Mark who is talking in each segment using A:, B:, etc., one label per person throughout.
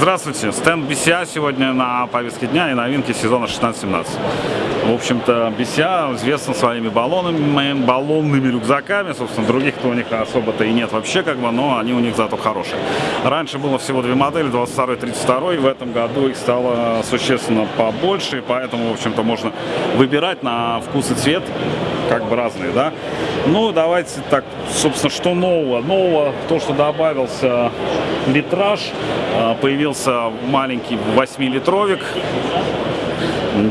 A: Здравствуйте, стенд BCA сегодня на повестке дня и новинки сезона 16-17. В общем-то, BCA известна своими баллонами, баллонными рюкзаками, собственно, других-то у них особо-то и нет вообще, как бы, но они у них зато хорошие. Раньше было всего две модели, 22 и 32, в этом году их стало существенно побольше, поэтому, в общем-то, можно выбирать на вкус и цвет, как бы разные, да. Ну, давайте так, собственно, что нового? Нового, то, что добавился литраж, а, появился маленький 8-литровик.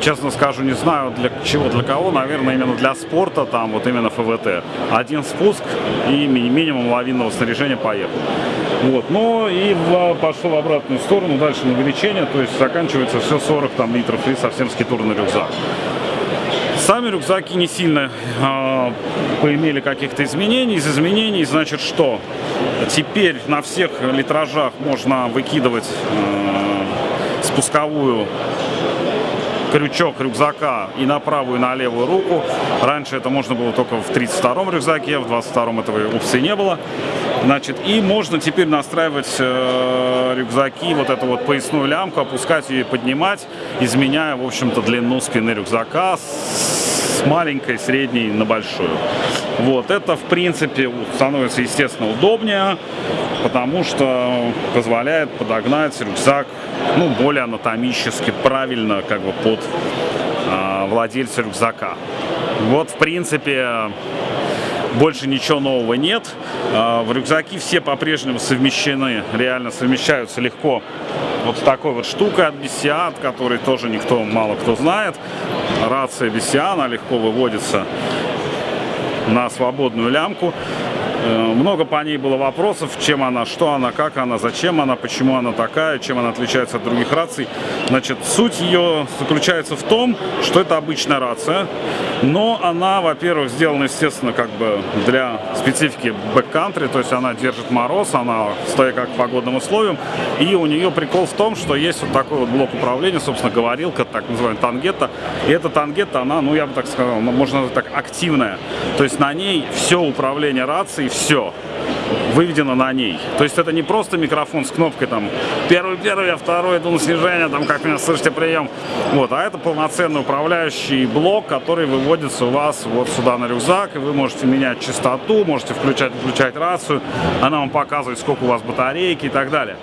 A: Честно скажу, не знаю для чего, для кого, наверное, именно для спорта, там вот именно ФВТ. Один спуск и минимум лавинного снаряжения поехал. Вот, но и в, пошло в обратную сторону, дальше на увеличение, то есть заканчивается все 40 там, литров и совсем скитурный рюкзак. Сами рюкзаки не сильно э, поимели каких-то изменений. Из изменений, значит, что? Теперь на всех литражах можно выкидывать э, спусковую крючок рюкзака и на правую, и на левую руку. Раньше это можно было только в 32-м рюкзаке, в 22-м этого опции не было. Значит, и можно теперь настраивать э, рюкзаки, вот эту вот поясную лямку, опускать ее и поднимать, изменяя, в общем-то, длину спины рюкзака с маленькой, средней на большую. Вот, это, в принципе, становится, естественно, удобнее, потому что позволяет подогнать рюкзак, ну, более анатомически, правильно, как бы, под э, владельца рюкзака. Вот, в принципе, больше ничего нового нет. А, в рюкзаки все по-прежнему совмещены, реально совмещаются легко вот такой вот штукой от от которой тоже никто, мало кто знает. Рация она легко выводится на свободную лямку. Э, много по ней было вопросов, чем она, что она, как она, зачем она, почему она такая, чем она отличается от других раций. Значит, суть ее заключается в том, что это обычная рация, но она, во-первых, сделана, естественно, как бы для специфики бэккантри, то есть она держит мороз, она стоит как погодным условиям, и у нее прикол в том, что есть вот такой вот блок управления, собственно, говорилка, так называемая тангетта, и эта тангетта, она, ну, я бы так сказал, можно так, активная, то есть на ней все управление рацией, все выведено на ней. То есть это не просто микрофон с кнопкой там первый, первый, а второй иду на там как меня слышите прием. Вот, а это полноценный управляющий блок, который выводится у вас вот сюда на рюкзак, и вы можете менять частоту, можете включать, включать рацию, она вам показывает, сколько у вас батарейки и так далее.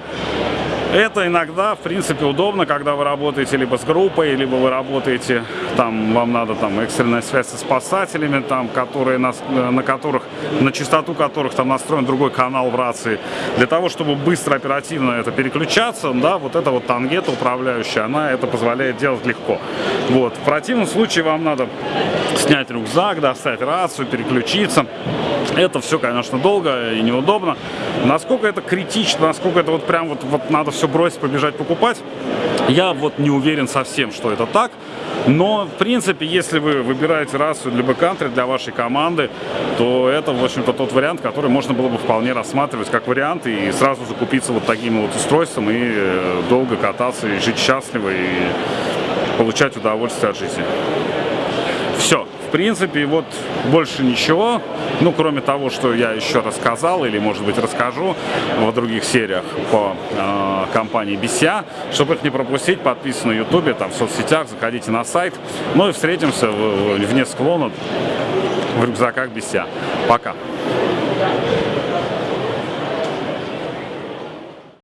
A: Это иногда, в принципе, удобно, когда вы работаете либо с группой, либо вы работаете, там, вам надо там экстренная связь со спасателями, там, которые на, на которых, на частоту которых там настроен другой канал в рации. Для того, чтобы быстро, оперативно это переключаться, да, вот эта вот тангета управляющая, она это позволяет делать легко. Вот. В противном случае вам надо снять рюкзак, достать рацию, переключиться. Это все, конечно, долго и неудобно. Насколько это критично, насколько это вот прям вот, вот надо все бросить, побежать покупать, я вот не уверен совсем, что это так. Но, в принципе, если вы выбираете расу для бэккантри, для вашей команды, то это, в общем-то, тот вариант, который можно было бы вполне рассматривать как вариант и сразу закупиться вот таким вот устройством и э, долго кататься, и жить счастливо, и получать удовольствие от жизни. Все принципе, вот больше ничего, ну, кроме того, что я еще рассказал или, может быть, расскажу в других сериях по э, компании BCA. Чтобы их не пропустить, подписывайтесь на YouTube, там, в соцсетях, заходите на сайт. Ну и встретимся в, в, вне склона в рюкзаках BCA. Пока!